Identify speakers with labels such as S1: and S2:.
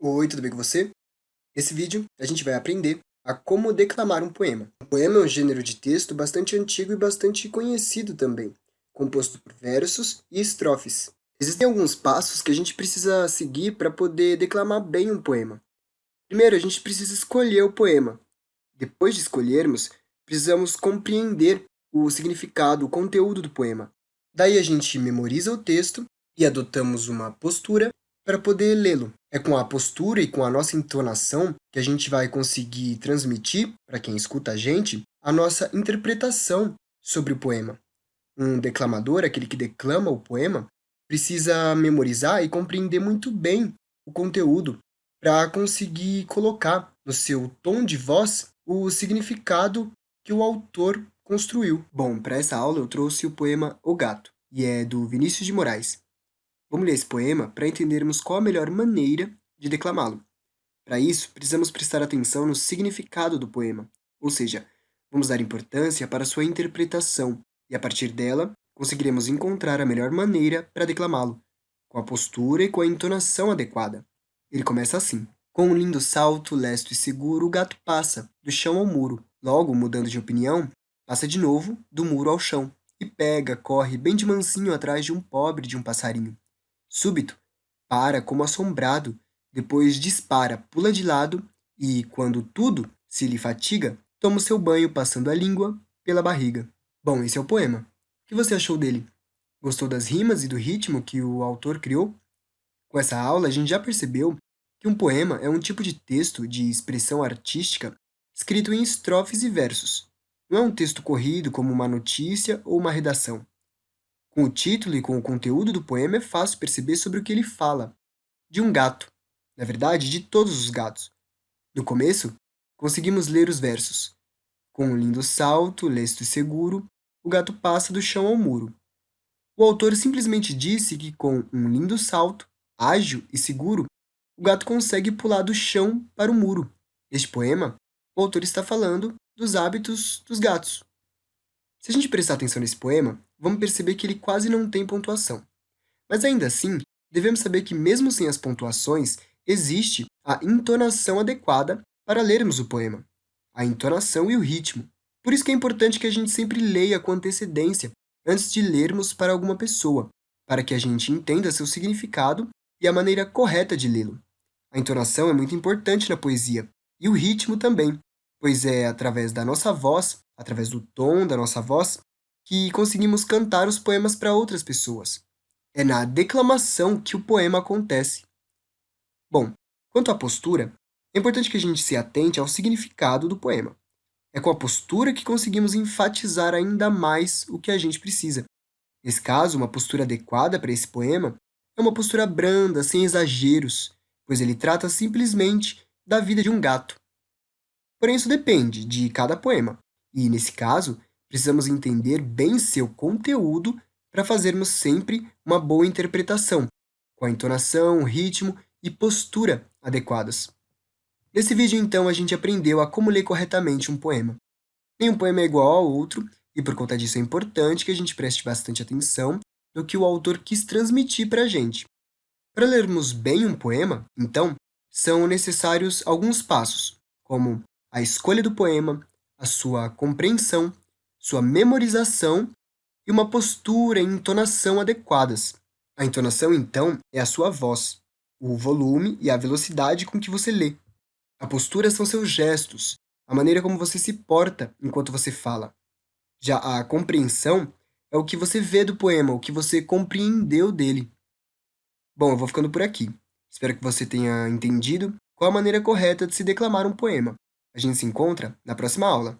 S1: Oi, tudo bem com você? Nesse vídeo, a gente vai aprender a como declamar um poema. O poema é um gênero de texto bastante antigo e bastante conhecido também, composto por versos e estrofes. Existem alguns passos que a gente precisa seguir para poder declamar bem um poema. Primeiro, a gente precisa escolher o poema. Depois de escolhermos, precisamos compreender o significado, o conteúdo do poema. Daí a gente memoriza o texto e adotamos uma postura para poder lê-lo. É com a postura e com a nossa entonação que a gente vai conseguir transmitir, para quem escuta a gente, a nossa interpretação sobre o poema. Um declamador, aquele que declama o poema, precisa memorizar e compreender muito bem o conteúdo para conseguir colocar no seu tom de voz o significado que o autor construiu. Bom, para essa aula eu trouxe o poema O Gato, e é do Vinícius de Moraes. Vamos ler esse poema para entendermos qual a melhor maneira de declamá-lo. Para isso, precisamos prestar atenção no significado do poema, ou seja, vamos dar importância para sua interpretação e, a partir dela, conseguiremos encontrar a melhor maneira para declamá-lo, com a postura e com a entonação adequada. Ele começa assim. Com um lindo salto, lesto e seguro, o gato passa, do chão ao muro. Logo, mudando de opinião, passa de novo, do muro ao chão, e pega, corre bem de mansinho atrás de um pobre de um passarinho. Súbito, para como assombrado, depois dispara, pula de lado e, quando tudo se lhe fatiga, toma o seu banho passando a língua pela barriga. Bom, esse é o poema. O que você achou dele? Gostou das rimas e do ritmo que o autor criou? Com essa aula, a gente já percebeu que um poema é um tipo de texto de expressão artística escrito em estrofes e versos. Não é um texto corrido como uma notícia ou uma redação. Com o título e com o conteúdo do poema é fácil perceber sobre o que ele fala. De um gato. Na verdade, de todos os gatos. No começo, conseguimos ler os versos. Com um lindo salto, lesto e seguro, o gato passa do chão ao muro. O autor simplesmente disse que com um lindo salto, ágil e seguro, o gato consegue pular do chão para o muro. Neste poema, o autor está falando dos hábitos dos gatos. Se a gente prestar atenção nesse poema, vamos perceber que ele quase não tem pontuação. Mas ainda assim, devemos saber que mesmo sem as pontuações, existe a entonação adequada para lermos o poema. A entonação e o ritmo. Por isso que é importante que a gente sempre leia com antecedência antes de lermos para alguma pessoa, para que a gente entenda seu significado e a maneira correta de lê-lo. A entonação é muito importante na poesia, e o ritmo também, pois é através da nossa voz, através do tom da nossa voz, que conseguimos cantar os poemas para outras pessoas. É na declamação que o poema acontece. Bom, quanto à postura, é importante que a gente se atente ao significado do poema. É com a postura que conseguimos enfatizar ainda mais o que a gente precisa. Nesse caso, uma postura adequada para esse poema é uma postura branda, sem exageros, pois ele trata simplesmente da vida de um gato. Porém, isso depende de cada poema, e, nesse caso, precisamos entender bem seu conteúdo para fazermos sempre uma boa interpretação, com a entonação, ritmo e postura adequadas. Nesse vídeo, então, a gente aprendeu a como ler corretamente um poema. Nenhum poema é igual ao outro, e por conta disso é importante que a gente preste bastante atenção no que o autor quis transmitir para a gente. Para lermos bem um poema, então, são necessários alguns passos, como a escolha do poema, a sua compreensão, sua memorização e uma postura e entonação adequadas. A entonação, então, é a sua voz, o volume e a velocidade com que você lê. A postura são seus gestos, a maneira como você se porta enquanto você fala. Já a compreensão é o que você vê do poema, o que você compreendeu dele. Bom, eu vou ficando por aqui. Espero que você tenha entendido qual a maneira correta de se declamar um poema. A gente se encontra na próxima aula.